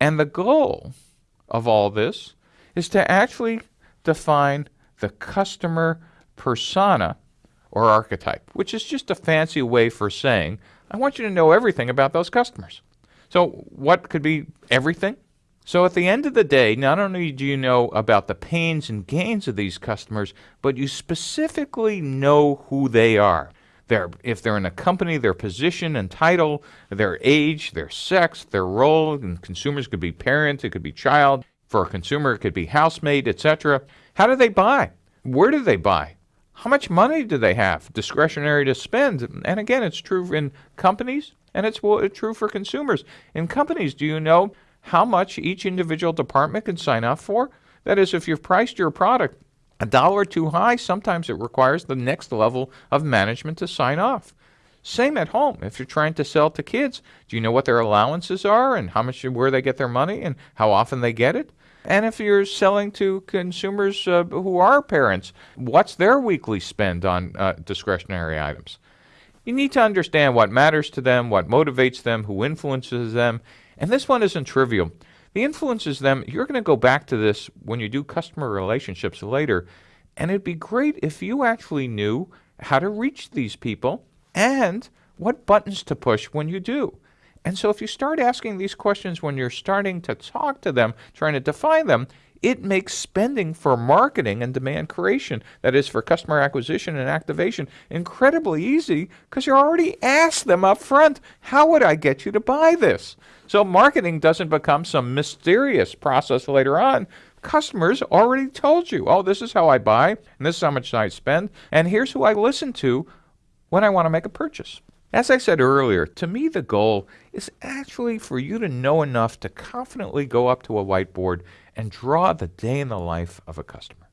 And the goal of all this is to actually define the customer persona or archetype, which is just a fancy way for saying, I want you to know everything about those customers. So, what could be everything? So, at the end of the day, not only do you know about the pains and gains of these customers, but you specifically know who they are. Their, if they're in a company, their position and title, their age, their sex, their role, and consumers could be parent, it could be child. For a consumer, it could be housemate, etc. How do they buy? Where do they buy? How much money do they have discretionary to spend? And again, it's true in companies and it's true for consumers. In companies, do you know how much each individual department can sign up for? That is, if you've priced your product a dollar too high, sometimes it requires the next level of management to sign off. Same at home. If you're trying to sell to kids, do you know what their allowances are and how much where they get their money and how often they get it? And if you're selling to consumers uh, who are parents, what's their weekly spend on uh, discretionary items? You need to understand what matters to them, what motivates them, who influences them. And this one isn't trivial. The influences them, you're going to go back to this when you do customer relationships later. And it'd be great if you actually knew how to reach these people and what buttons to push when you do. And so if you start asking these questions when you're starting to talk to them, trying to define them, it makes spending for marketing and demand creation, that is for customer acquisition and activation, incredibly easy because you already asked them up front, how would I get you to buy this? So marketing doesn't become some mysterious process later on. Customers already told you, oh, this is how I buy, and this is how much I spend, and here's who I listen to when I want to make a purchase. As I said earlier, to me the goal is actually for you to know enough to confidently go up to a whiteboard and draw the day in the life of a customer.